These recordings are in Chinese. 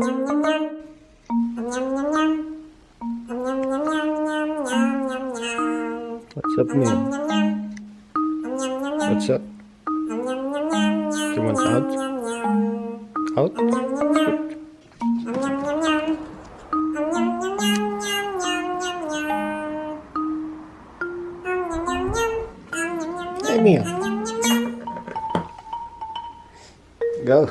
What's up, man? What's up? Do you want out? Out? Good. Come here. Go.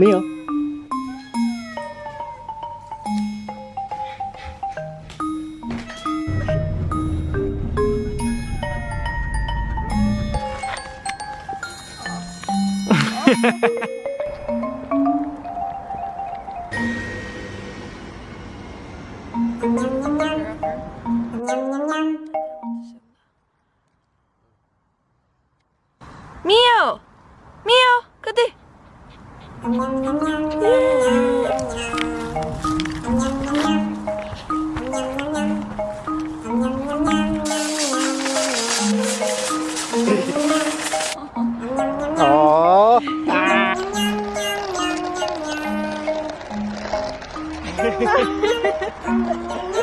没有。哈哈哈哈哈。喵喵喵，喵喵喵，什么？喵，喵，快点！Ồ. À.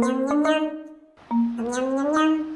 Nyam nyam nyam. Nyam nyam nyam.